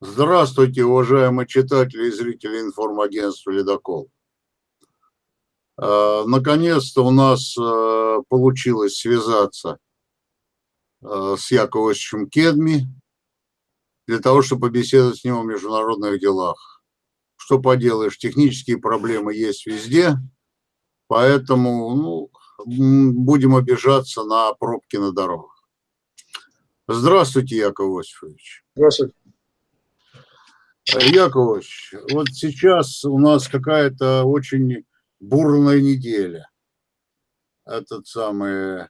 Здравствуйте, уважаемые читатели и зрители информагентства «Ледокол». Э, наконец-то у нас э, получилось связаться э, с Яковлевичем Кедми для того, чтобы побеседовать с ним о международных делах. Что поделаешь, технические проблемы есть везде, поэтому ну, будем обижаться на пробки на дорогах. Здравствуйте, Яков Осифович. Здравствуйте. Яковлевич, вот сейчас у нас какая-то очень бурная неделя. Этот самый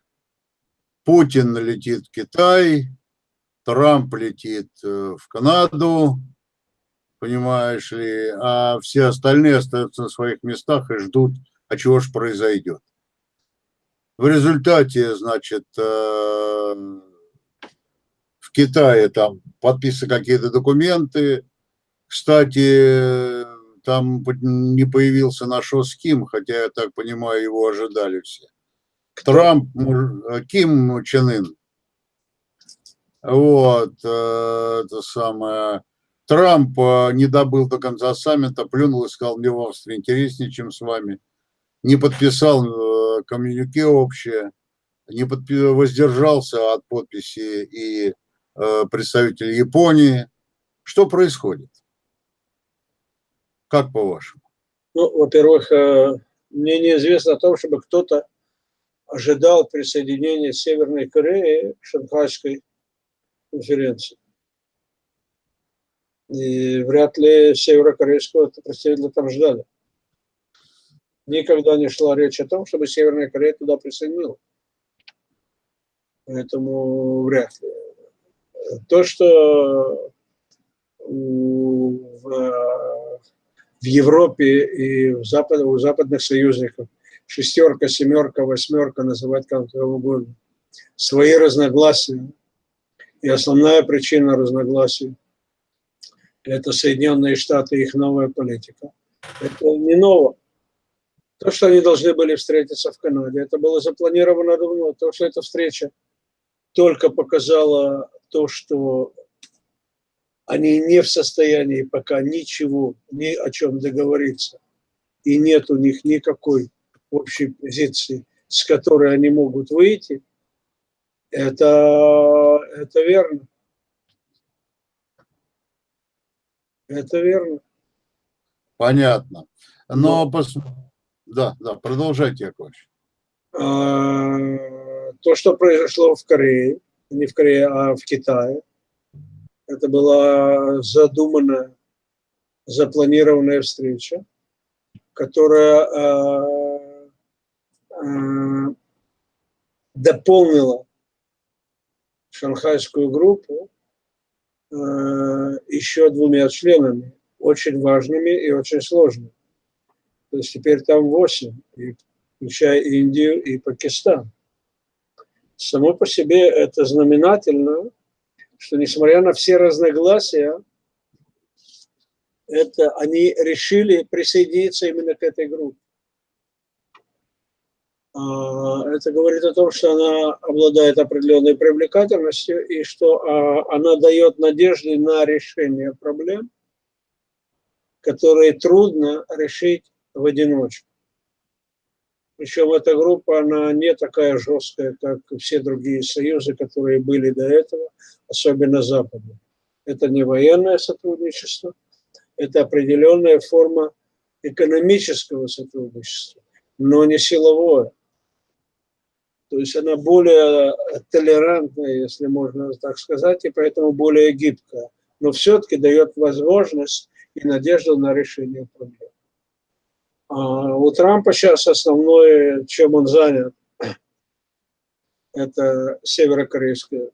Путин летит в Китай, Трамп летит э, в Канаду, понимаешь ли, а все остальные остаются на своих местах и ждут, а чего же произойдет. В результате, значит, э, в Китае там подписаны какие-то документы, кстати, там не появился наш Ким, хотя, я так понимаю, его ожидали все. Трамп, Ким Чен Ын. Вот, э, это самое. Трамп э, не добыл до конца саммита, плюнул и сказал, мне в Австрии интереснее, чем с вами. Не подписал э, коммюнике общее, не подпи воздержался от подписи и представитель Японии. Что происходит? Как по-вашему? Ну, во-первых, э, мне неизвестно о том, чтобы кто-то ожидал присоединения Северной Кореи к Шанхайской конференции. И вряд ли северокорейского представителя там ждали. Никогда не шла речь о том, чтобы Северная Корея туда присоединилась. Поэтому вряд ли. То, что в в Европе и в запад, у западных союзников, шестерка, семерка, восьмерка, называть как угодно, свои разногласия. И основная причина разногласий – это Соединенные Штаты и их новая политика. Это не ново. То, что они должны были встретиться в Канаде, это было запланировано давно. То, что эта встреча только показала то, что они не в состоянии пока ничего, ни о чем договориться. И нет у них никакой общей позиции, с которой они могут выйти. Это, это верно. Это верно. Понятно. Но, Но... Пос... да, да, продолжайте, Яковлевич. А, то, что произошло в Корее, не в Корее, а в Китае, это была задуманная, запланированная встреча, которая э, э, дополнила шанхайскую группу э, еще двумя членами, очень важными и очень сложными. То есть теперь там восемь, включая Индию и Пакистан. Само по себе это знаменательно, что несмотря на все разногласия, это они решили присоединиться именно к этой группе. А, это говорит о том, что она обладает определенной привлекательностью и что а, она дает надежды на решение проблем, которые трудно решить в одиночку. Причем эта группа, она не такая жесткая, как все другие союзы, которые были до этого, особенно западные. Это не военное сотрудничество, это определенная форма экономического сотрудничества, но не силовое. То есть она более толерантная, если можно так сказать, и поэтому более гибкая. Но все-таки дает возможность и надежду на решение проблем. А у Трампа сейчас основное, чем он занят, это северокорейская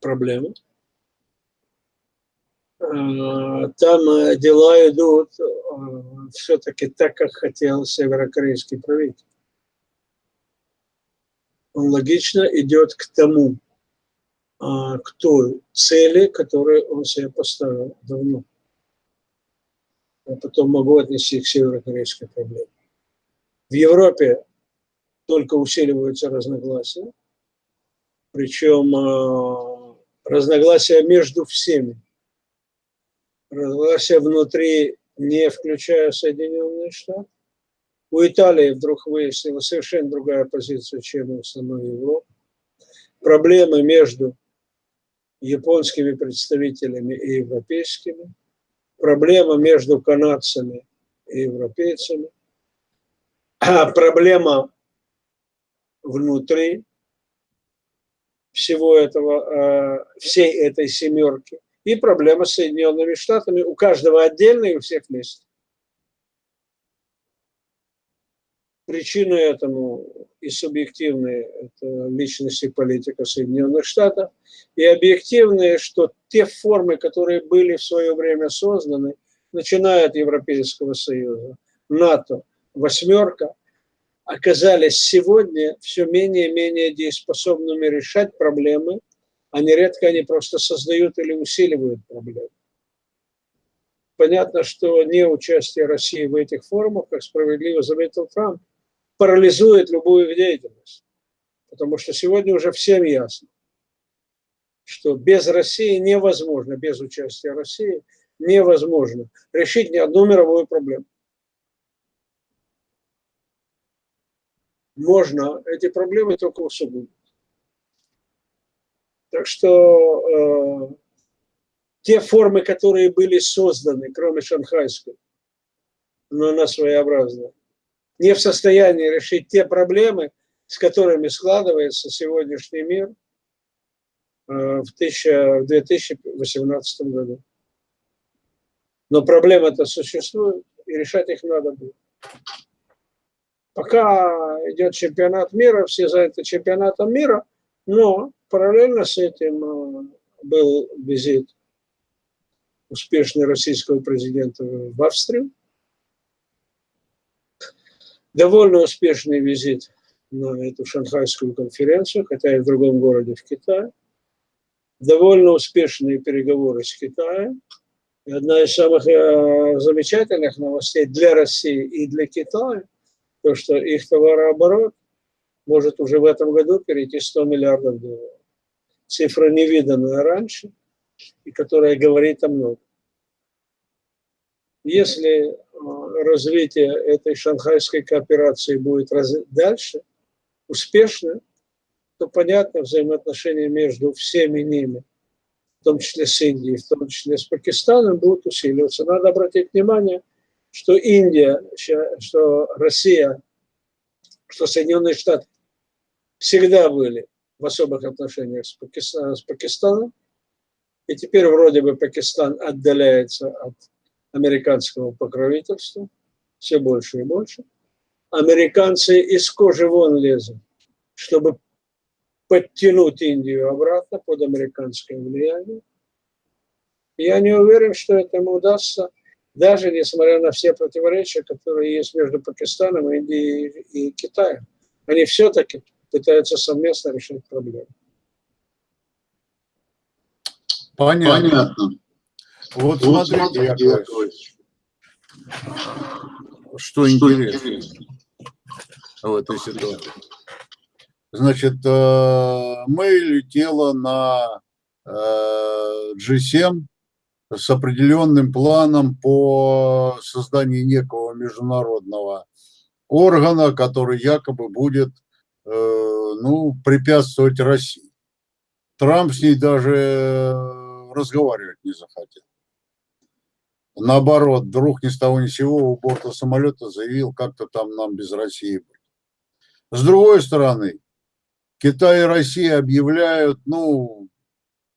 проблема. А, там э, дела идут э, все-таки так, как хотел северокорейский правитель. Он логично идет к тому, а, к той цели, которую он себе поставил давно а потом могу отнести к северокорейской проблеме. В Европе только усиливаются разногласия, причем э, разногласия между всеми. разногласия внутри, не включая Соединенные Штаты. У Италии вдруг выяснилась совершенно другая позиция, чем у самой Европы. Проблемы между японскими представителями и европейскими. Проблема между канадцами и европейцами. А проблема внутри всего этого, э, всей этой семерки. И проблема с Соединенными Штатами у каждого отдельно и у всех вместе. Причины этому и субъективные – это личность и политика Соединенных Штатов, и объективные, что те формы, которые были в свое время созданы, начиная от Европейского Союза, НАТО, восьмерка, оказались сегодня все менее и менее дееспособными решать проблемы, а нередко они просто создают или усиливают проблемы. Понятно, что не участие России в этих форумах, как справедливо заметил Трамп, парализует любую их деятельность. Потому что сегодня уже всем ясно, что без России невозможно, без участия России невозможно решить ни одну мировую проблему. можно эти проблемы только усугубить. Так что э, те формы, которые были созданы, кроме шанхайской, но она своеобразная, не в состоянии решить те проблемы, с которыми складывается сегодняшний мир э, в, 2018 году. Но проблемы-то существуют, и решать их надо будет. Пока идет чемпионат мира, все заняты чемпионатом мира, но параллельно с этим э, был визит успешный российского президента в Австрию, довольно успешный визит на эту шанхайскую конференцию, хотя и в другом городе в Китае, довольно успешные переговоры с Китаем. И одна из самых э, замечательных новостей для России и для Китая – то, что их товарооборот может уже в этом году перейти 100 миллиардов долларов. Цифра невиданная раньше, и которая говорит о многом. Если э, развитие этой шанхайской кооперации будет дальше, успешно, то понятно взаимоотношения между всеми ними, в том числе с Индией, в том числе с Пакистаном, будут усиливаться. Надо обратить внимание – что Индия, что Россия, что Соединенные Штаты всегда были в особых отношениях с, Пакистаном, с Пакистаном. И теперь вроде бы Пакистан отдаляется от американского покровительства все больше и больше. Американцы из кожи вон лезут, чтобы подтянуть Индию обратно под американское влияние. Я не уверен, что этому удастся даже несмотря на все противоречия, которые есть между Пакистаном, Индией и Китаем. Они все-таки пытаются совместно решить проблему. Понятно. Понятно. Вот, вот смотрите, Яковлевич, что, что интересно в этой ситуации. Значит, э, мы летела на G7 э, с определенным планом по созданию некого международного органа, который якобы будет э, ну, препятствовать России. Трамп с ней даже разговаривать не захотел. Наоборот, вдруг ни с того ни с сего у борта самолета заявил, как-то там нам без России быть. С другой стороны, Китай и Россия объявляют, ну,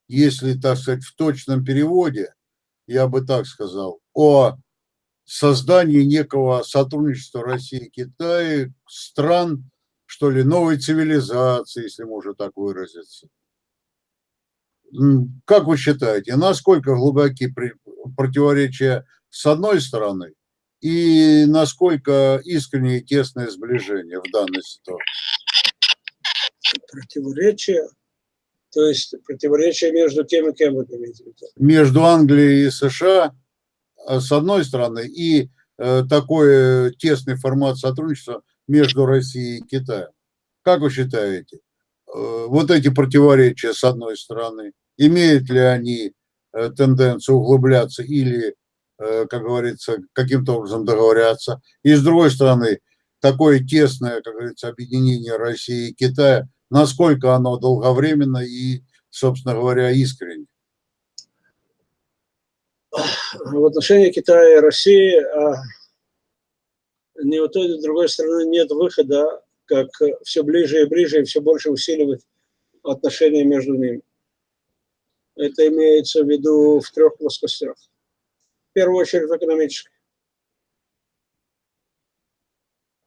если, так сказать, в точном переводе, я бы так сказал, о создании некого сотрудничества России и Китая, стран, что ли, новой цивилизации, если можно так выразиться. Как вы считаете, насколько глубоки противоречия с одной стороны и насколько искреннее и тесное сближение в данной ситуации? Противоречия то есть противоречие между кем и кем вы имеете в виду? Между Англией и США, э, с одной стороны, и э, такой тесный формат сотрудничества между Россией и Китаем. Как вы считаете, э, вот эти противоречия, с одной стороны, имеют ли они э, тенденцию углубляться или, э, как говорится, каким-то образом договорятся. И с другой стороны, такое тесное, как говорится, объединение России и Китая, насколько оно долговременно и, собственно говоря, искренне? В отношении Китая и России а, ни у той, ни у другой стороны нет выхода, как все ближе и ближе и все больше усиливать отношения между ними. Это имеется в виду в трех плоскостях. В первую очередь в экономической.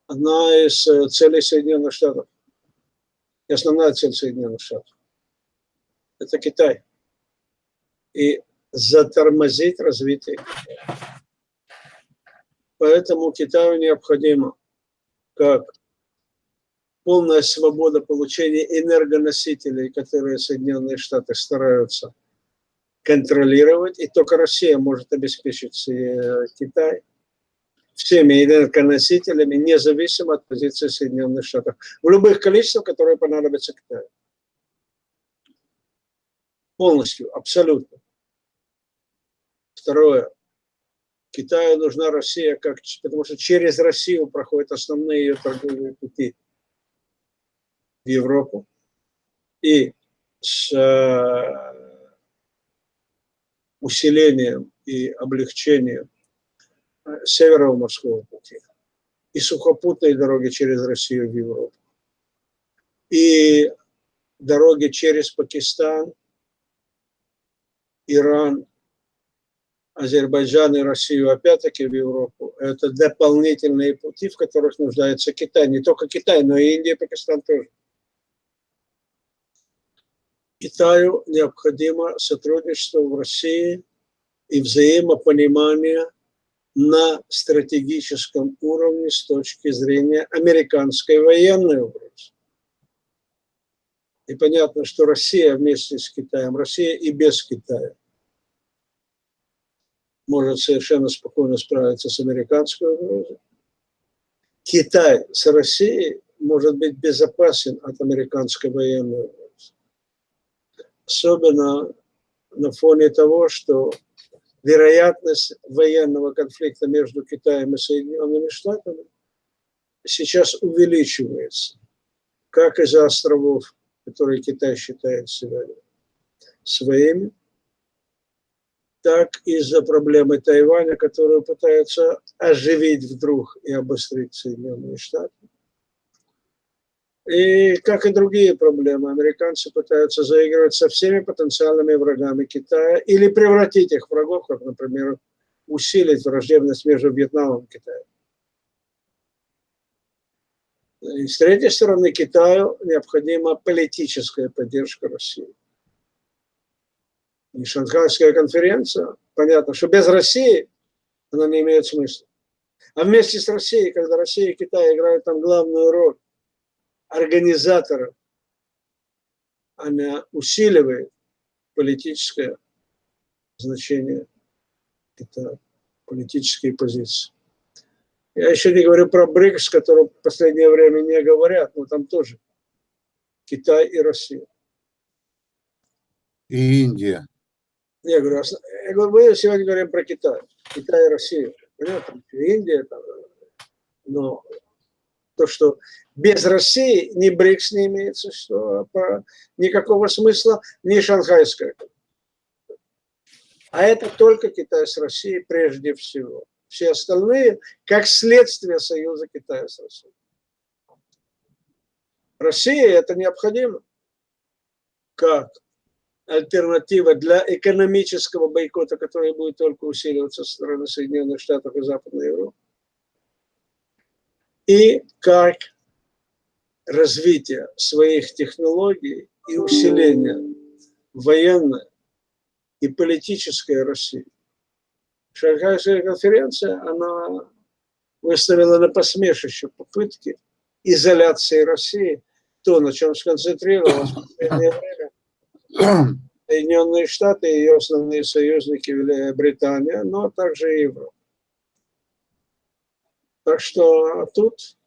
Одна из э, целей Соединенных Штатов, и основная цель Соединенных Штатов, это Китай. И затормозить развитие Поэтому Китаю необходимо как полная свобода получения энергоносителей, которые Соединенные Штаты стараются контролировать, и только Россия может обеспечить э, Китай всеми энергоносителями, независимо от позиции Соединенных Штатов, в любых количествах, которые понадобятся Китаю. Полностью, абсолютно. Второе. Китаю нужна Россия, как, потому что через Россию проходят основные ее торговые пути в Европу. И с э, усилением и облегчением э, Северного морского пути и сухопутной дороги через Россию в Европу, и дороги через Пакистан, Иран Азербайджан и Россию, опять-таки в Европу, это дополнительные пути, в которых нуждается Китай. Не только Китай, но и Индия, Пакистан тоже. Китаю необходимо сотрудничество в России и взаимопонимание на стратегическом уровне с точки зрения американской военной угрозы. И понятно, что Россия вместе с Китаем, Россия и без Китая может совершенно спокойно справиться с американской угрозой. Китай с Россией может быть безопасен от американской военной угрозы. Особенно на фоне того, что вероятность военного конфликта между Китаем и Соединенными Штатами сейчас увеличивается, как из-за островов, которые Китай считает сегодня своими, так из-за проблемы Тайваня, которую пытаются оживить вдруг и обострить Соединенные Штаты. И как и другие проблемы, американцы пытаются заигрывать со всеми потенциальными врагами Китая или превратить их в врагов, как, например, усилить враждебность между Вьетнамом и Китаем. И с третьей стороны, Китаю необходима политическая поддержка России и Шанхайская конференция, понятно, что без России она не имеет смысла. А вместе с Россией, когда Россия и Китай играют там главную роль организатора, она усиливает политическое значение Китая, политические позиции. Я еще не говорю про БРИКС, который в последнее время не говорят, но там тоже Китай и Россия. И Индия. Я говорю, я говорю, мы сегодня говорим про Китай, Китай и Россию. Понятно? Индия, там, но то, что без России ни БРИКС не имеется, что никакого смысла, ни шанхайская. А это только Китай с Россией прежде всего. Все остальные, как следствие союза Китая с Россией. Россия это необходимо. Как? альтернатива для экономического бойкота, который будет только усиливаться со стороны Соединенных Штатов и Западной Европы. И как развитие своих технологий и усиление военной и политической России. Шанхайская конференция, она выставила на посмешище попытки изоляции России, то, на чем сконцентрировалась Соединенные Штаты и ее основные союзники Великобритания, но также Европа. Так что тут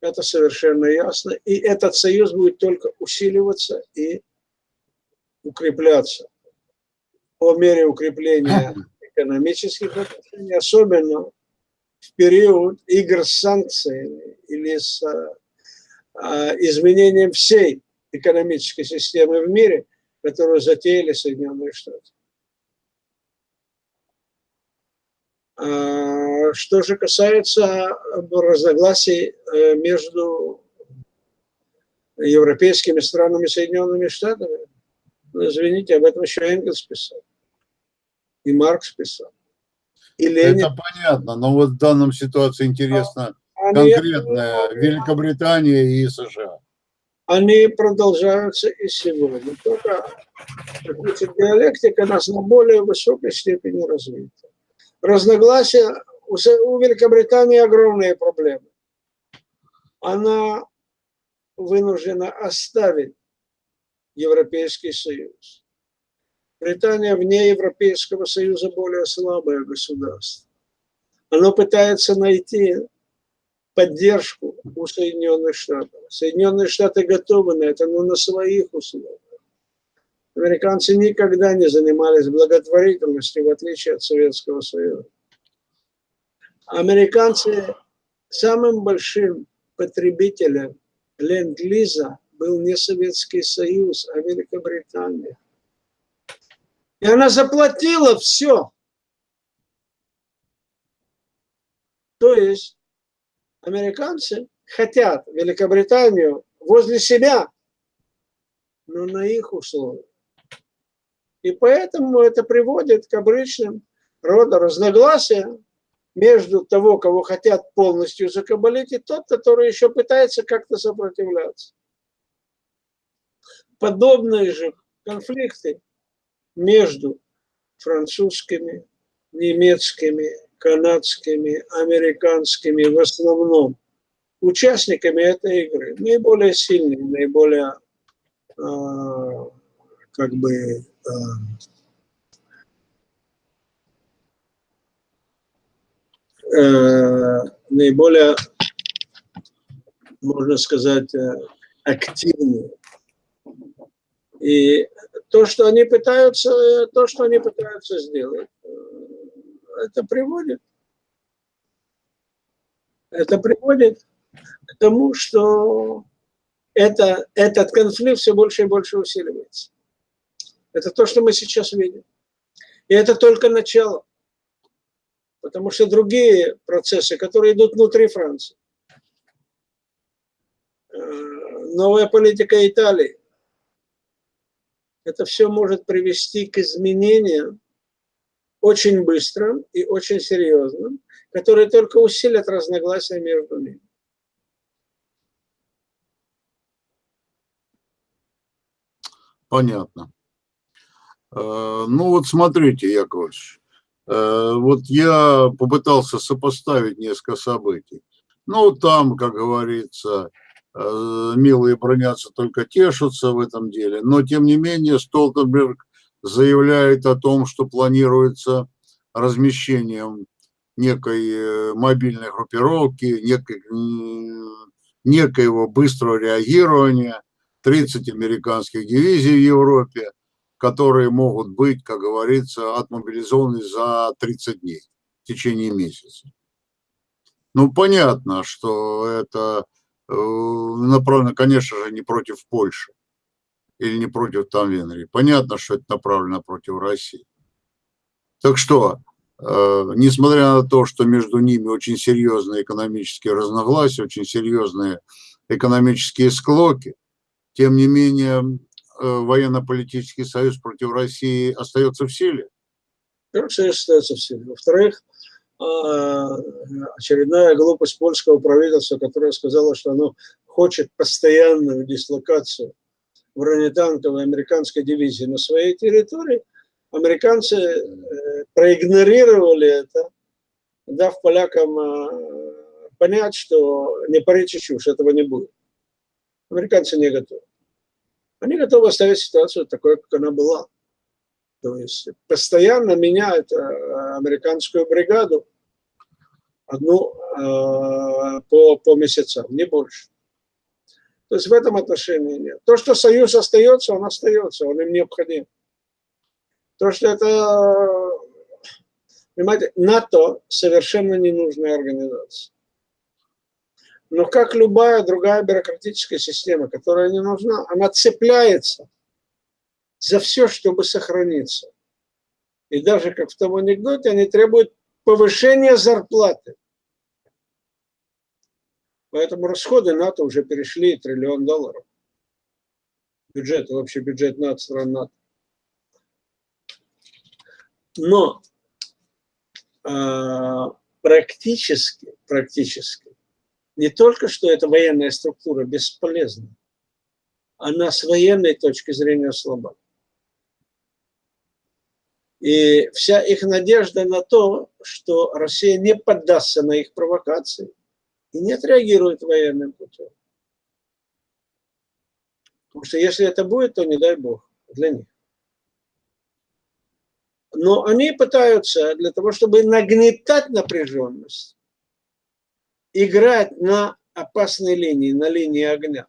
это совершенно ясно. И этот союз будет только усиливаться и укрепляться. по мере укрепления экономических отношений, особенно в период игр с санкциями или с а, изменением всей экономической системы в мире, которую затеяли Соединенные Штаты. А, что же касается разногласий э, между европейскими странами и Соединенными Штатами, ну, извините, об этом еще Энгельс писал, и Маркс писал. И Ленин. Это понятно, но вот в данном ситуации интересно а, конкретно Великобритания и США. Они продолжаются и сегодня, только диалектика нас на более высокой степени развита разногласия, у Великобритании огромные проблемы. Она вынуждена оставить Европейский Союз. Британия вне Европейского Союза более слабое государство. Оно пытается найти поддержку у Соединенных Штатов. Соединенные Штаты готовы на это, но на своих условиях. Американцы никогда не занимались благотворительностью, в отличие от Советского Союза. Американцы самым большим потребителем ленд-лиза был не Советский Союз, а Великобритания. И она заплатила все. То есть американцы хотят Великобританию возле себя, но на их условиях. И поэтому это приводит к обычным рода разногласиям между того, кого хотят полностью закабалить, и тот, который еще пытается как-то сопротивляться. Подобные же конфликты между французскими, немецкими, канадскими, американскими в основном участниками этой игры, наиболее сильные, наиболее э, как бы Э, наиболее, можно сказать, э, активные. И то, что они пытаются, то, что они пытаются сделать, э, это приводит, это приводит к тому, что это, этот конфликт все больше и больше усиливается. Это то, что мы сейчас видим. И это только начало. Потому что другие процессы, которые идут внутри Франции, э, новая политика Италии, это все может привести к изменениям очень быстрым и очень серьезным, которые только усилят разногласия между ними. Понятно. Э, ну вот смотрите, Яковлевич, э, вот я попытался сопоставить несколько событий. Ну, там, как говорится, э, милые бронятся, только тешатся в этом деле. Но, тем не менее, Столтенберг заявляет о том, что планируется размещением некой мобильной группировки, некой, некоего быстрого реагирования, 30 американских дивизий в Европе, которые могут быть, как говорится, отмобилизованы за 30 дней, в течение месяца. Ну, понятно, что это э, направлено, конечно же, не против Польши или не против там Венгрии. Понятно, что это направлено против России. Так что, э, несмотря на то, что между ними очень серьезные экономические разногласия, очень серьезные экономические склоки, тем не менее военно-политический союз против России остается в силе? Первых союз остается в силе. Во-вторых, а, очередная глупость польского правительства, которое сказало, что оно хочет постоянную дислокацию бронетанковой американской дивизии на своей территории, американцы э, проигнорировали это, дав полякам а, понять, что не парите чушь, этого не будет. Американцы не готовы они готовы оставить ситуацию такой, как она была. То есть постоянно меняют э, американскую бригаду одну э, по, по месяцам, не больше. То есть в этом отношении нет. То, что союз остается, он остается, он им необходим. То, что это, понимаете, НАТО совершенно ненужная организация. Но как любая другая бюрократическая система, которая не нужна, она цепляется за все, чтобы сохраниться. И даже как в том анекдоте, они требуют повышения зарплаты. Поэтому расходы НАТО уже перешли триллион долларов. Бюджет, вообще бюджет НАТО, стран НАТО. Но э, практически, практически, не только что эта военная структура бесполезна, она с военной точки зрения слаба. И вся их надежда на то, что Россия не поддастся на их провокации и не отреагирует военным путем. Потому что если это будет, то не дай бог для них. Но они пытаются для того, чтобы нагнетать напряженность, играть на опасной линии, на линии огня,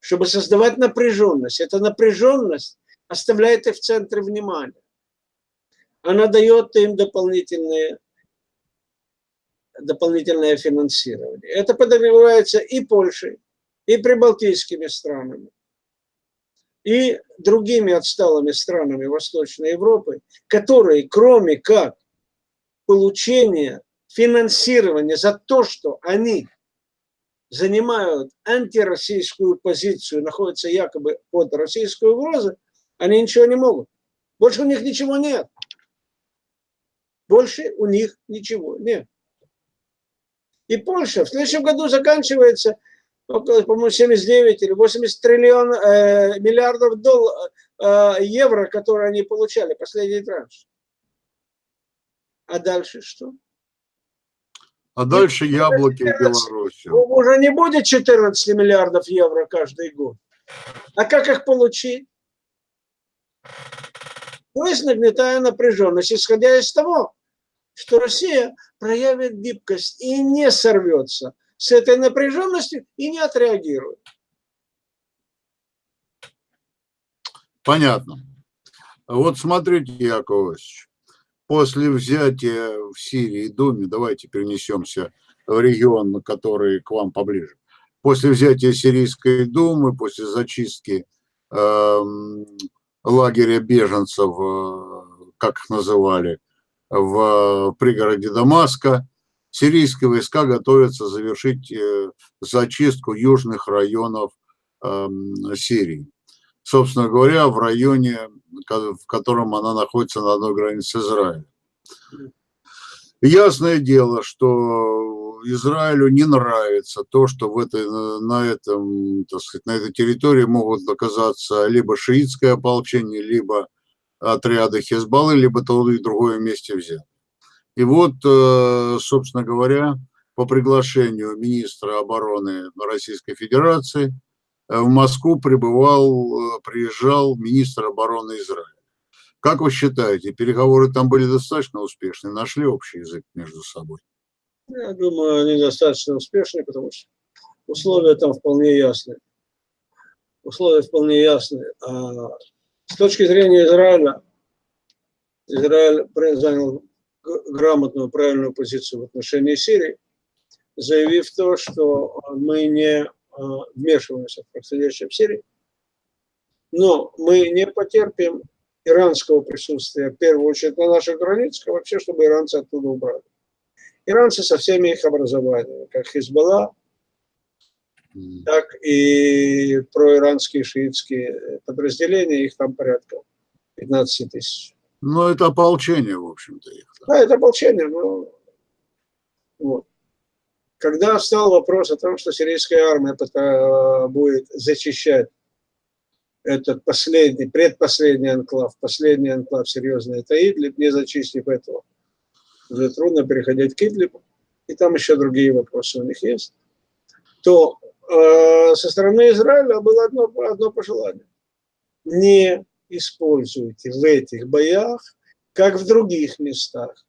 чтобы создавать напряженность. Эта напряженность оставляет их в центре внимания она дает им дополнительные, дополнительное финансирование. Это подразумевается и Польшей, и прибалтийскими странами, и другими отсталыми странами Восточной Европы, которые, кроме как получения финансирования за то, что они занимают антироссийскую позицию, находятся якобы под российской угрозой, они ничего не могут. Больше у них ничего нет. Больше у них ничего нет. И Польша в следующем году заканчивается по-моему, 79 или 80 триллион, э, миллиардов долларов, э, евро, которые они получали, последний транш. А дальше что? А дальше яблоки 14, в Беларуси. Уже не будет 14 миллиардов евро каждый год. А как их получить? То есть нагнетая напряженность, исходя из того, что Россия проявит гибкость и не сорвется с этой напряженностью и не отреагирует. Понятно. Вот смотрите, Яковлевич, после взятия в Сирии Думе, давайте перенесемся в регион, который к вам поближе. После взятия Сирийской Думы, после зачистки э, лагеря беженцев, э, как их называли, в пригороде Дамаска. Сирийские войска готовятся завершить э, зачистку южных районов эм, Сирии. Собственно говоря, в районе, в котором она находится на одной границе с Израилем. Ясное дело, что Израилю не нравится то, что в этой, на, этом, так сказать, на этой территории могут оказаться либо шиитское ополчение, либо отряды Хезбаллы, либо то и другое вместе взять. И вот, э, собственно говоря, по приглашению министра обороны Российской Федерации в Москву прибывал, э, приезжал министр обороны Израиля. Как вы считаете, переговоры там были достаточно успешны, нашли общий язык между собой? Я думаю, они достаточно успешны, потому что условия там вполне ясны. Условия вполне ясны. А с точки зрения Израиля, Израиль занял грамотную, правильную позицию в отношении Сирии, заявив то, что мы не вмешиваемся в происходящее в Сирии, но мы не потерпим иранского присутствия, в первую очередь на наших границах, а вообще, чтобы иранцы оттуда убрали. Иранцы со всеми их образованиями, как Хизбалла, так и проиранские шиитские подразделения, их там порядка 15 тысяч. Ну, это ополчение, в общем-то. Их. Да, это ополчение, но вот. Когда встал вопрос о том, что сирийская армия будет зачищать этот последний, предпоследний анклав, последний анклав серьезный, это Идлиб, не зачистив этого, уже трудно переходить к Идлибу, и там еще другие вопросы у них есть, то Э, со стороны Израиля было одно, одно пожелание. Не используйте в этих боях, как в других местах,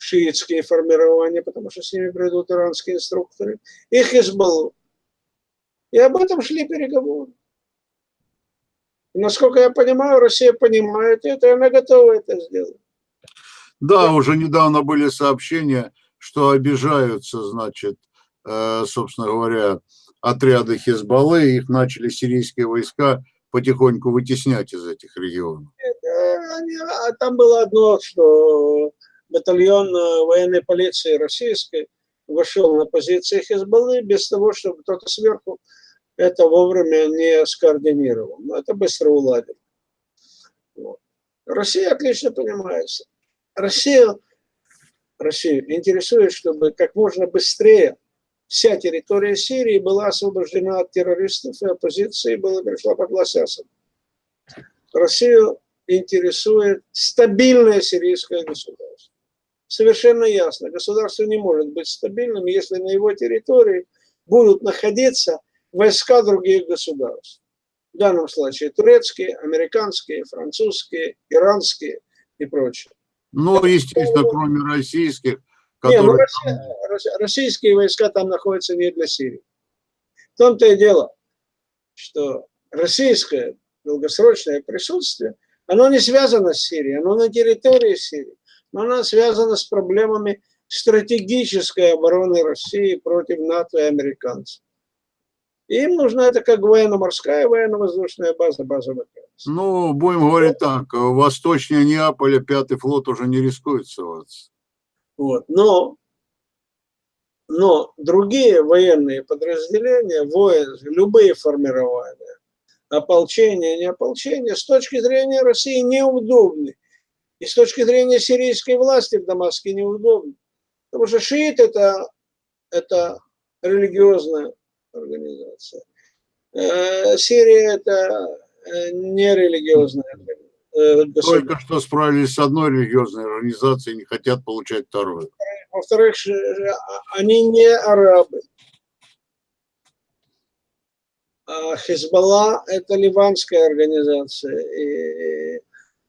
шиитские формирования, потому что с ними придут иранские инструкторы, и Хизбаллу. И об этом шли переговоры. И, насколько я понимаю, Россия понимает это, и она готова это сделать. Да, уже недавно были сообщения, что обижаются, значит, э, собственно говоря, отряды Хизбаллы, их начали сирийские войска потихоньку вытеснять из этих регионов. А там было одно, что батальон э, военной полиции российской вошел на позиции Хизбаллы без того, чтобы кто-то сверху это вовремя не скоординировал. Но это быстро уладил. Вот. Россия отлично понимается. Россия, Россию интересует, чтобы как можно быстрее вся территория Сирии была освобождена от террористов и оппозиции, была пришла под Асада. Россию интересует стабильное сирийское государство. Совершенно ясно, государство не может быть стабильным, если на его территории будут находиться войска других государств. В данном случае турецкие, американские, французские, иранские и прочее. Ну, естественно, кроме российских, которые... Не, ну, российские войска там находятся не для Сирии. В том-то и дело, что российское долгосрочное присутствие, оно не связано с Сирией, оно на территории Сирии, но оно связано с проблемами стратегической обороны России против НАТО и американцев. им нужна это как военно-морская, военно-воздушная база, база ВКС. Ну, будем говорить так, восточнее Неаполя пятый флот уже не рискует ссылаться. Вот. Но, но другие военные подразделения, воин, любые формирования, ополчение, не ополчение, с точки зрения России неудобны. И с точки зрения сирийской власти в Дамаске неудобно. Потому что шиит это, это религиозная организация. Э, Сирия это э, нерелигиозная организация. Э, Только что справились с одной религиозной организацией, не хотят получать вторую. Во-вторых, они не арабы. А Хизбалла – это ливанская организация. И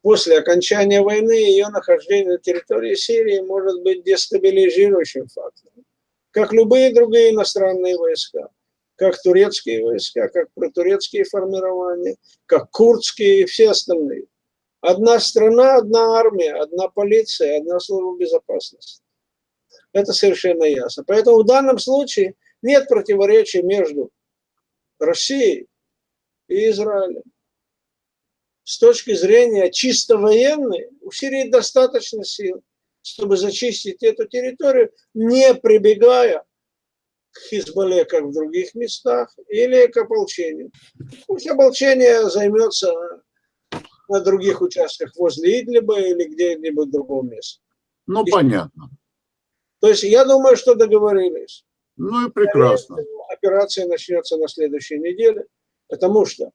после окончания войны ее нахождение на территории Сирии может быть дестабилизирующим фактором. Как любые другие иностранные войска. Как турецкие войска, как протурецкие формирования, как курдские и все остальные. Одна страна, одна армия, одна полиция, одна служба безопасности. Это совершенно ясно. Поэтому в данном случае нет противоречия между Россией и Израилем. С точки зрения чисто военной, у Сирии достаточно сил, чтобы зачистить эту территорию, не прибегая к Хизбалле, как в других местах, или к ополчению. Пусть ополчение займется на других участках возле Идлиба или где-нибудь в другом месте. Ну, и, понятно. То есть я думаю, что договорились. Ну и прекрасно. Операция начнется на следующей неделе, потому что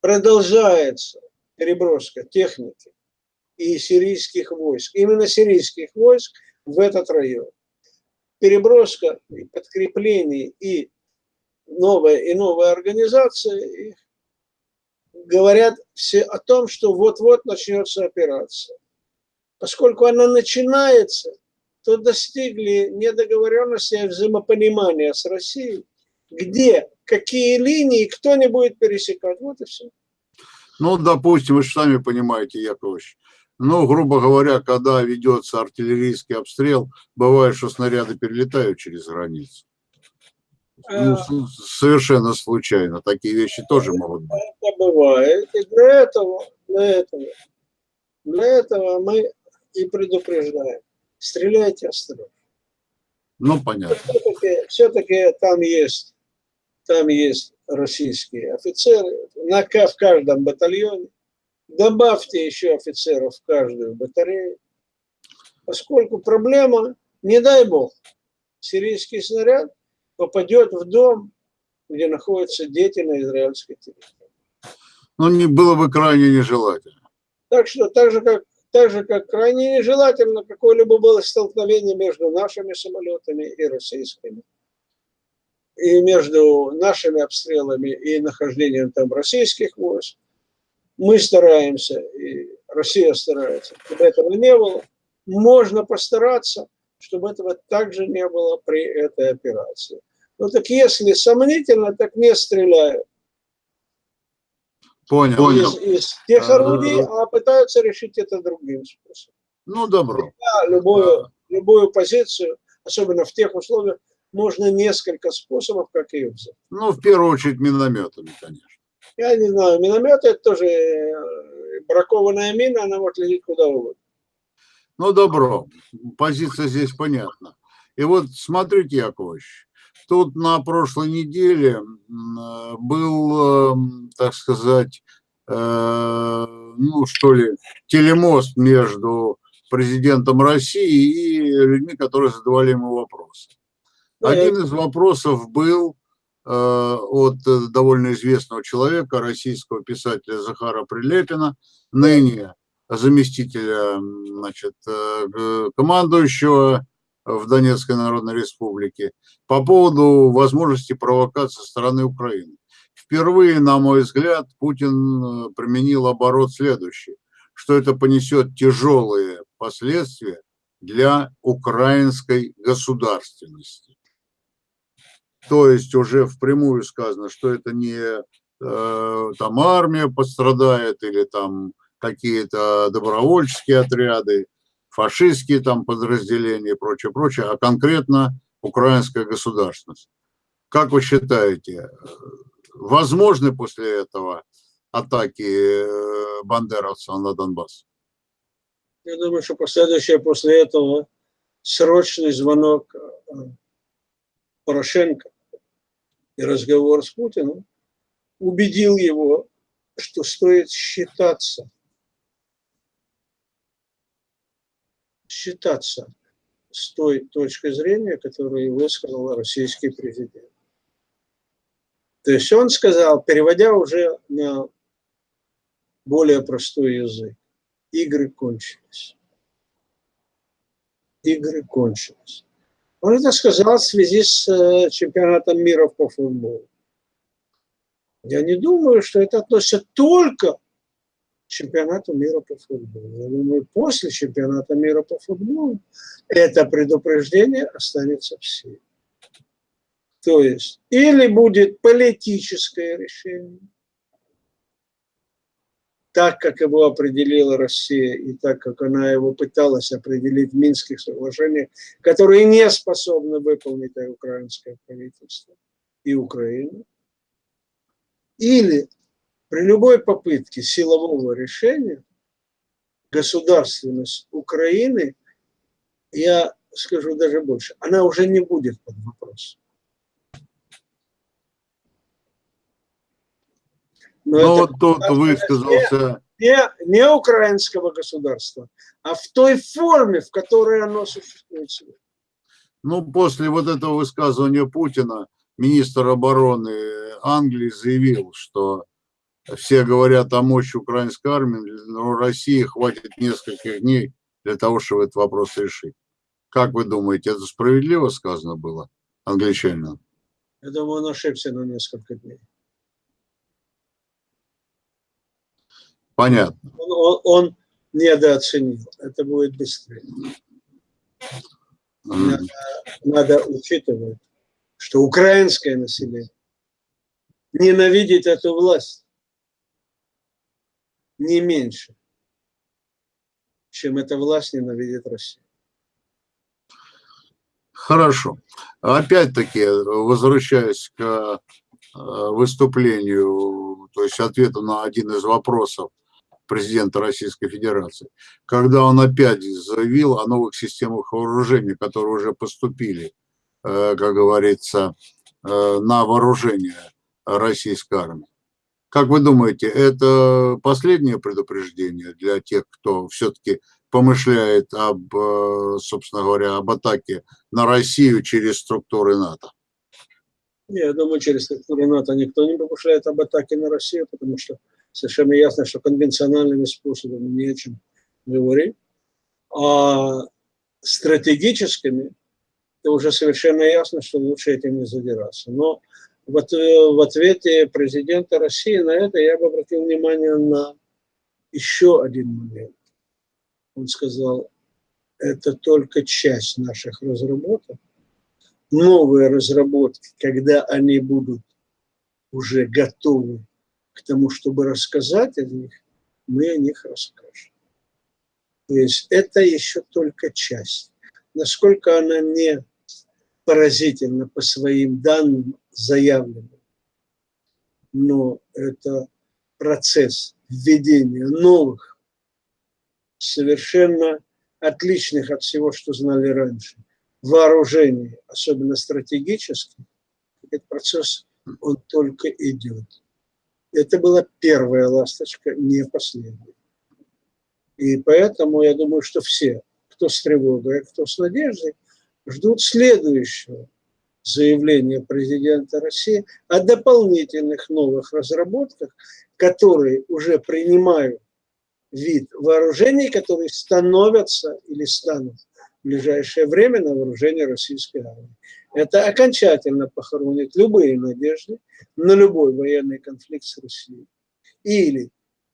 продолжается переброска техники и сирийских войск, именно сирийских войск в этот район. Переброска подкреплений и новая и новая организация их говорят все о том, что вот-вот начнется операция. Поскольку она начинается, то достигли недоговоренности и взаимопонимания с Россией, где, какие линии, кто не будет пересекать. Вот и все. Ну, допустим, вы же сами понимаете, Яковлевич, ну, грубо говоря, когда ведется артиллерийский обстрел, бывает, что снаряды перелетают через границу. Ну, э, совершенно случайно. Такие вещи тоже могут быть. Это бывает. И для этого, для этого, для этого мы и предупреждаем. Стреляйте осторожно. Ну, понятно. Все-таки все там есть, там есть российские офицеры на, в каждом батальоне. Добавьте еще офицеров в каждую батарею. Поскольку проблема, не дай бог, сирийский снаряд попадет в дом, где находятся дети на израильской территории. Ну, не было бы крайне нежелательно. Так что, так же, как, так же, как крайне нежелательно какое-либо было столкновение между нашими самолетами и российскими, и между нашими обстрелами и нахождением там российских войск, мы стараемся, и Россия старается, чтобы этого не было. Можно постараться, чтобы этого также не было при этой операции. Ну так если сомнительно, так не стреляют. Понял. Из, из тех А, орудий, а пытаются решить это другим способом. Ну, добро. Да, любую, любую позицию, особенно в тех условиях, можно несколько способов, как ее взять. Ну, в первую очередь, минометами, конечно. Я не знаю, миномет это тоже э, бракованная мина, она может лететь куда угодно. Ну, добро. Позиция здесь понятна. И вот смотрите, Яковлевич, тут на прошлой неделе м, был, эм, так сказать, э, ну, что ли, телемост между президентом России и людьми, которые задавали ему вопросы. Один из вопросов был э, от э, довольно известного человека, российского писателя Захара Прилепина, ныне заместителя значит, э, командующего в Донецкой Народной Республике, по поводу возможности провокации со стороны Украины. Впервые, на мой взгляд, Путин применил оборот следующий, что это понесет тяжелые последствия для украинской государственности. То есть уже впрямую сказано, что это не э, там армия пострадает или там какие-то добровольческие отряды, фашистские там подразделения и прочее, прочее, а конкретно украинская государственность. Как вы считаете, возможны после этого атаки э, бандеровцев на Донбасс? Я думаю, что последующее после этого срочный звонок э, Порошенко и разговор с Путиным убедил его, что стоит считаться, считаться с той точкой зрения, которую высказал российский президент. То есть он сказал, переводя уже на более простой язык, игры кончились. Игры кончились. Он это сказал в связи с э, чемпионатом мира по футболу. Я не думаю, что это относится только к чемпионату мира по футболу. Я думаю, после чемпионата мира по футболу это предупреждение останется в силе. То есть или будет политическое решение, так, как его определила Россия, и так, как она его пыталась определить в Минских соглашениях, которые не способны выполнить украинское правительство и Украина. Или при любой попытке силового решения государственность Украины, я скажу даже больше, она уже не будет под вопросом. Но Ну, это вот тут высказался не, не украинского государства, а в той форме, в которой оно существует сегодня. Ну, после вот этого высказывания Путина министр обороны Англии заявил, что все говорят о мощи украинской армии, но России хватит нескольких дней для того, чтобы этот вопрос решить. Как вы думаете, это справедливо сказано было англичанам? Я думаю, он ошибся на несколько дней. Понятно. Он, он, он недооценил. Это будет быстрее. Надо, надо учитывать, что украинское население ненавидит эту власть не меньше, чем эта власть ненавидит Россию. Хорошо. Опять-таки, возвращаясь к э, выступлению, то есть ответу на один из вопросов президента Российской Федерации, когда он опять заявил о новых системах вооружения, которые уже поступили, э, как говорится, э, на вооружение российской армии. Как вы думаете, это последнее предупреждение для тех, кто все-таки помышляет об, э, собственно говоря, об атаке на Россию через структуры НАТО? Я думаю, через структуры НАТО никто не помышляет об атаке на Россию, потому что совершенно ясно, что конвенциональными способами не о чем говорить. А стратегическими, то уже совершенно ясно, что лучше этим не задираться. Но вот в ответе президента России на это я бы обратил внимание на еще один момент. Он сказал, это только часть наших разработок. Новые разработки, когда они будут уже готовы тому, чтобы рассказать о них, мы о них расскажем. То есть это еще только часть. Насколько она не поразительна по своим данным заявленным, но это процесс введения новых, совершенно отличных от всего, что знали раньше, вооружений, особенно стратегических, этот процесс, он только идет. Это была первая ласточка, не последняя. И поэтому я думаю, что все, кто с тревогой, а кто с надеждой, ждут следующего заявления президента России о дополнительных новых разработках, которые уже принимают вид вооружений, которые становятся или станут в ближайшее время на вооружение российской армии. Это окончательно похоронит любые надежды на любой военный конфликт с Россией или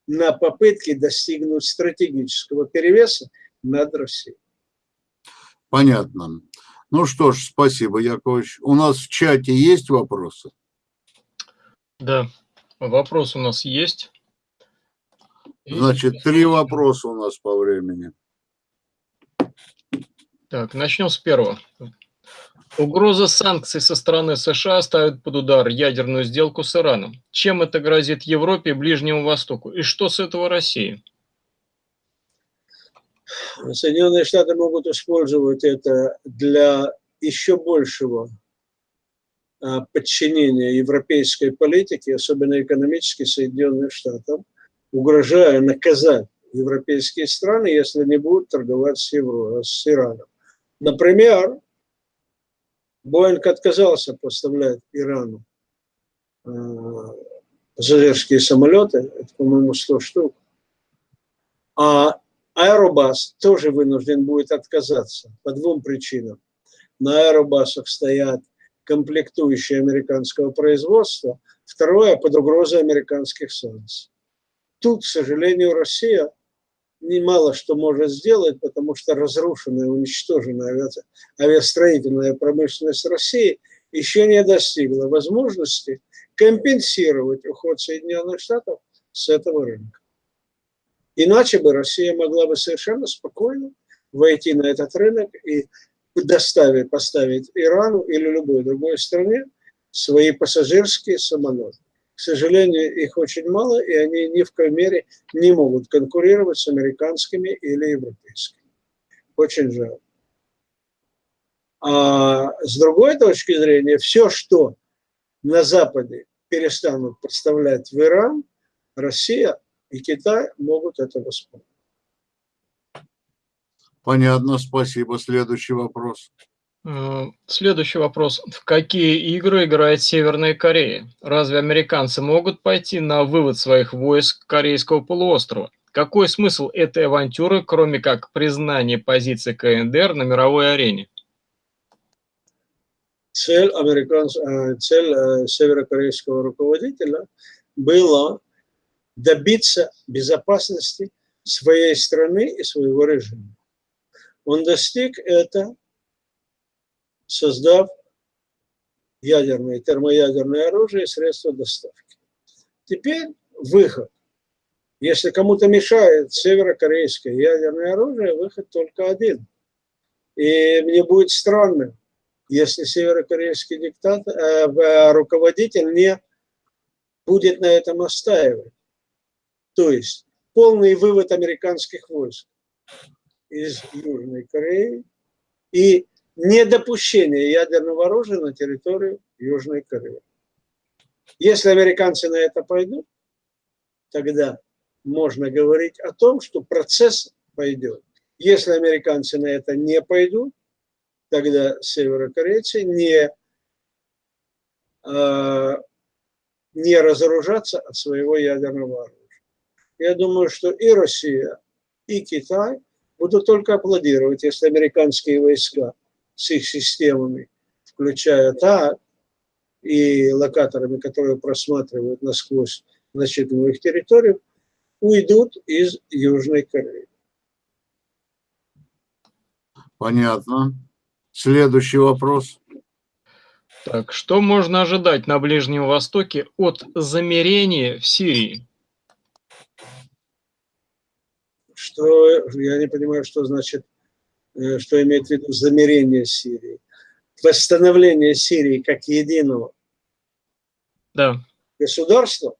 на попытки достигнуть стратегического перевеса над Россией. Понятно. Ну что ж, спасибо, Яковлевич. У нас в чате есть вопросы? Да, вопрос у нас есть. Значит, три вопроса у нас по времени. Так, начнем с первого. Угроза санкций со стороны США ставит под удар ядерную сделку с Ираном. Чем это грозит Европе и Ближнему Востоку? И что с этого России? Соединенные Штаты могут использовать это для еще большего а, подчинения европейской политики, особенно экономически Соединенных Штатов, угрожая наказать европейские страны, если не будут торговать с, Евро, с Ираном. Например, Боинг отказался поставлять Ирану э, пассажирские самолеты, это, по-моему, 100 штук, а Аэробас тоже вынужден будет отказаться по двум причинам. На аэробасах стоят комплектующие американского производства, второе – под угрозой американских санкций. Тут, к сожалению, Россия немало что может сделать, потому что разрушенная, уничтоженная авиастроительная промышленность России еще не достигла возможности компенсировать уход Соединенных Штатов с этого рынка. Иначе бы Россия могла бы совершенно спокойно войти на этот рынок и доставить, поставить Ирану или любой другой стране свои пассажирские самолеты. К сожалению, их очень мало, и они ни в коей мере не могут конкурировать с американскими или европейскими. Очень жаль. А с другой точки зрения, все, что на Западе перестанут поставлять в Иран, Россия и Китай могут это воспользоваться. Понятно, спасибо. Следующий вопрос. Следующий вопрос. В какие игры играет Северная Корея? Разве американцы могут пойти на вывод своих войск Корейского полуострова? Какой смысл этой авантюры, кроме как признания позиции КНДР на мировой арене? Цель, американц... Э, цель э, северокорейского руководителя была добиться безопасности своей страны и своего режима. Он достиг это создав ядерное и термоядерное оружие и средства доставки. Теперь выход. Если кому-то мешает северокорейское ядерное оружие, выход только один. И мне будет странно, если северокорейский диктатор, э, руководитель не будет на этом настаивать. То есть полный вывод американских войск из Южной Кореи и недопущение ядерного оружия на территорию Южной Кореи. Если американцы на это пойдут, тогда можно говорить о том, что процесс пойдет. Если американцы на это не пойдут, тогда северокорейцы не, э, не разоружатся от своего ядерного оружия. Я думаю, что и Россия, и Китай будут только аплодировать, если американские войска – с их системами, включая ТА и локаторами, которые просматривают насквозь значительную их территорию, уйдут из Южной Кореи. Понятно. Следующий вопрос. Так, что можно ожидать на Ближнем Востоке от замерения в Сирии? Что, я не понимаю, что значит, что имеет в виду замерение Сирии. Восстановление Сирии как единого да. государства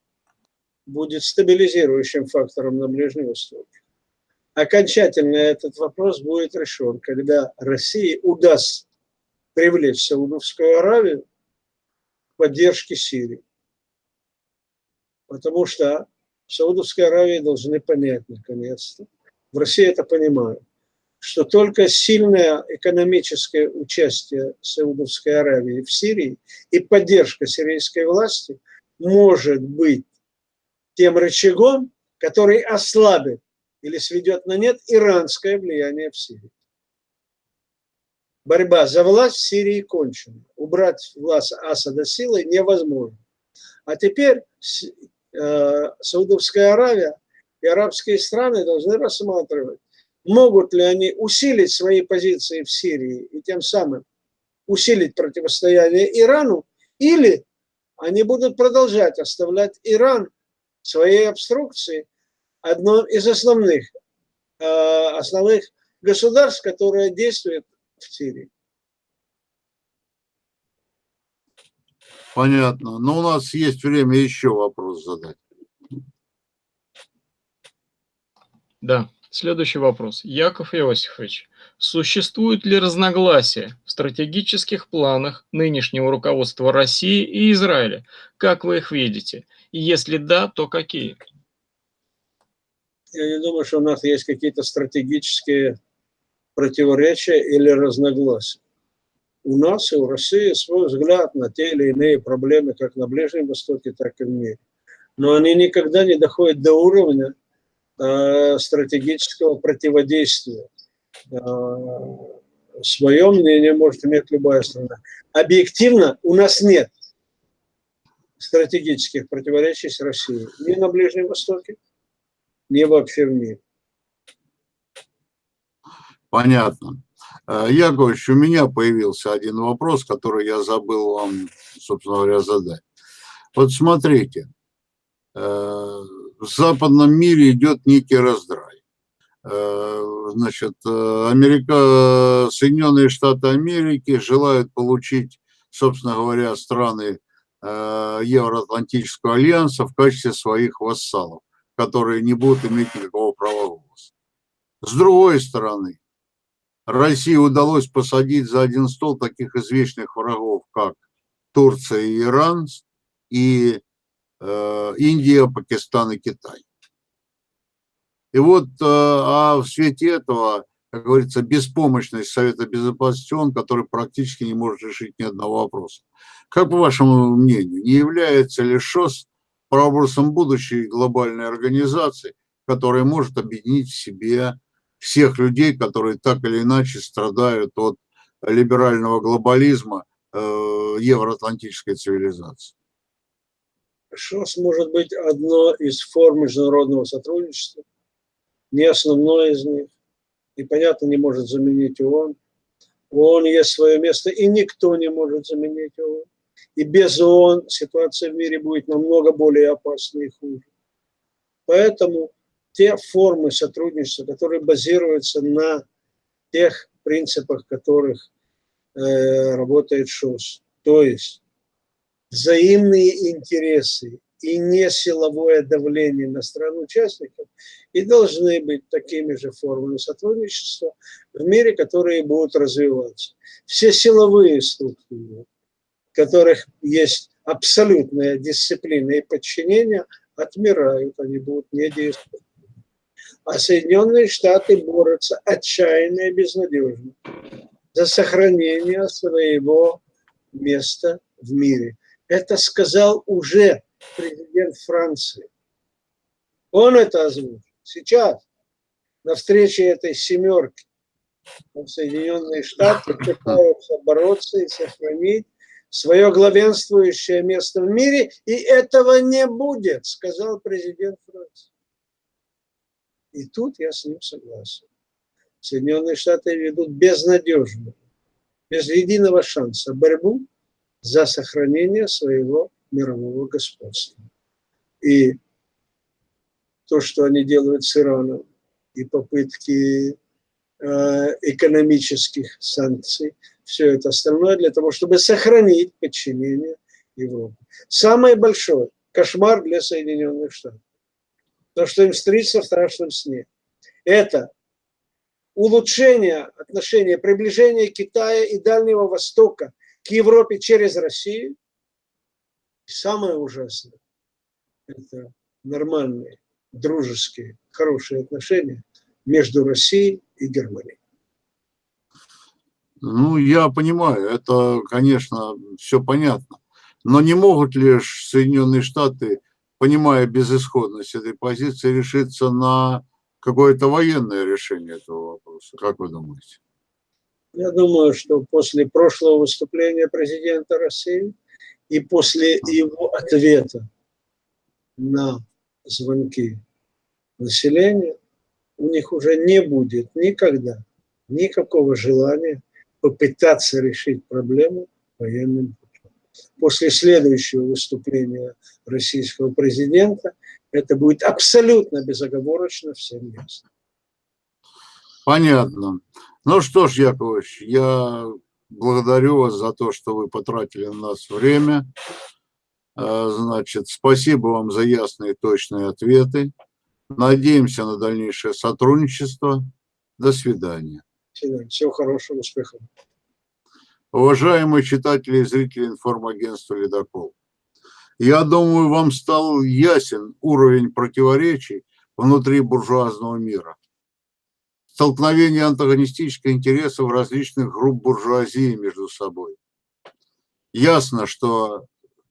будет стабилизирующим фактором на Ближнем Востоке. Окончательно этот вопрос будет решен, когда России удастся привлечь Саудовскую Аравию к поддержке Сирии. Потому что в Саудовской Аравии должны понять наконец-то, в России это понимают, что только сильное экономическое участие Саудовской Аравии в Сирии и поддержка сирийской власти может быть тем рычагом, который ослабит или сведет на нет иранское влияние в Сирии борьба за власть в Сирии кончена. Убрать власть Асада силой невозможно. А теперь э, Саудовская Аравия и арабские страны должны рассматривать, могут ли они усилить свои позиции в Сирии и тем самым усилить противостояние Ирану, или они будут продолжать оставлять Иран своей обструкции одном из основных, э, основных государств, которое действует в Сирии. Понятно. Но у нас есть время еще вопрос задать. Да, следующий вопрос. Яков Иосифович, существуют ли разногласия в стратегических планах нынешнего руководства России и Израиля? Как вы их видите? И если да, то какие? Я не думаю, что у нас есть какие-то стратегические противоречия или разногласия. У нас и у России свой взгляд на те или иные проблемы, как на Ближнем Востоке, так и в мире. Но они никогда не доходят до уровня стратегического противодействия. Э, свое мнение может иметь любая страна. Объективно у нас нет стратегических противоречий с Россией ни на Ближнем Востоке, ни вообще в мире. Понятно. Э, Яковлевич, у меня появился один вопрос, который я забыл вам, собственно говоря, задать. Вот смотрите, э, в западном мире идет некий раздрай. Э, значит, Америка, Соединенные Штаты Америки желают получить, собственно говоря, страны Евроатлантического альянса в качестве своих вассалов, которые не будут иметь никакого права голоса. С другой стороны, России удалось посадить за один стол таких извечных врагов, как Турция и Иран, и э, Индия, Пакистан и Китай. И вот, э, а в свете этого, как говорится, беспомощность Совета Безопасности ООН, который практически не может решить ни одного вопроса. Как по вашему мнению, не является ли ШОС прообразом будущей глобальной организации, которая может объединить в себе всех людей, которые так или иначе страдают от либерального глобализма э, евроатлантической цивилизации. ШОС может быть одно из форм международного сотрудничества, не основное из них, и, понятно, не может заменить ООН. У ООН есть свое место, и никто не может заменить ООН. И без ООН ситуация в мире будет намного более опасной и хуже. Поэтому те формы сотрудничества, которые базируются на тех принципах, которых э, работает ШОС. То есть взаимные интересы и не силовое давление на стран-участников и должны быть такими же формами сотрудничества в мире, которые будут развиваться. Все силовые структуры, в которых есть абсолютная дисциплина и подчинение, отмирают, они будут не действовать а Соединенные Штаты борются отчаянно и безнадежно за сохранение своего места в мире. Это сказал уже президент Франции. Он это озвучил. Сейчас, на встрече этой семерки, Соединенные Штаты пытаются бороться и сохранить свое главенствующее место в мире, и этого не будет, сказал президент Франции. И тут я с ним согласен. Соединенные Штаты ведут безнадежную, без единого шанса борьбу за сохранение своего мирового господства. И то, что они делают с Ираном, и попытки э, экономических санкций, все это остальное для того, чтобы сохранить подчинение Европы. Самый большой кошмар для Соединенных Штатов. То, что им снится в страшном сне. Это улучшение отношений, приближение Китая и Дальнего Востока к Европе через Россию. И самое ужасное – это нормальные, дружеские, хорошие отношения между Россией и Германией. Ну, я понимаю, это, конечно, все понятно. Но не могут ли Соединенные Штаты, понимая безысходность этой позиции, решиться на какое-то военное решение этого вопроса? Как вы думаете? Я думаю, что после прошлого выступления президента России и после его ответа на звонки населения, у них уже не будет никогда никакого желания попытаться решить проблему военным путем. После следующего выступления российского президента это будет абсолютно безоговорочно всем ясно. Понятно. Ну что ж, Яковлевич, я благодарю вас за то, что вы потратили на нас время. А, значит, спасибо вам за ясные и точные ответы. Надеемся на дальнейшее сотрудничество. До свидания. Всего хорошего, успехов. Уважаемые читатели и зрители информагентства «Ледокол», я думаю, вам стал ясен уровень противоречий внутри буржуазного мира. Столкновение антагонистических интересов различных групп буржуазии между собой. Ясно, что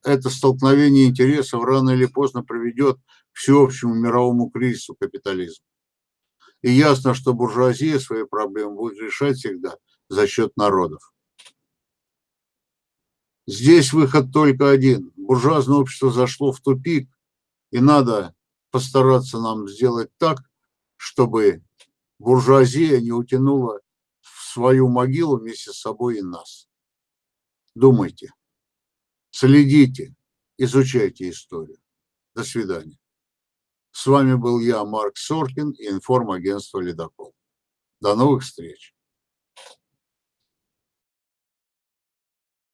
это столкновение интересов рано или поздно приведет к всеобщему мировому кризису капитализма. И ясно, что буржуазия свои проблемы будет решать всегда за счет народов. Здесь выход только один. Буржуазное общество зашло в тупик, и надо постараться нам сделать так, чтобы буржуазия не утянула в свою могилу вместе с собой и нас. Думайте, следите, изучайте историю. До свидания. С вами был я, Марк Соркин информагентство «Ледокол». До новых встреч.